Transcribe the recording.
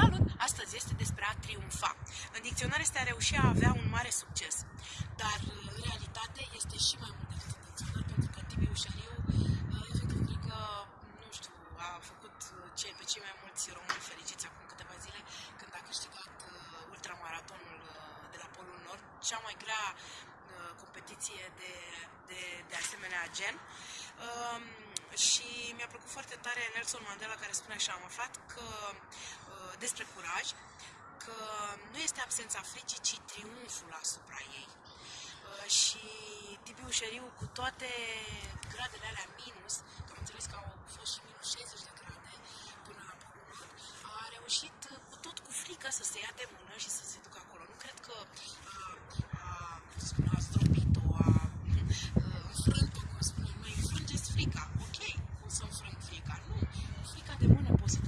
Salut! Astăzi este despre a triumfa. În dicționar este a reuși a avea un mare succes. Dar în realitate este și mai mult decât în dicționar, pentru că Tibi Ușariu, efectiv, cred că, nu știu, a făcut cei pe cei mai mulți români fericiți acum câteva zile, când a câștigat uh, ultramaratonul uh, de la Polul Nord, cea mai grea uh, competiție de, de, de asemenea gen. Um, și mi-a plăcut foarte tare Nelson Mandela care spune așa, am aflat că uh, despre curaj, că nu este absența fricii, ci triumful asupra ei. Uh, și Tibi Ușeriu, cu toate gradele alea minus, că am înțeles că au fost și minus 60 de grade până la a reușit uh, cu tot cu frică să se ia de mână și să se ducă acolo. Nu cred că uh, a, a, a stropit-o, a, a înfrânt-o, cum spune, mai înfrângeți frica. Ok, cum să înfrâng frica? Nu, frica de mână poți să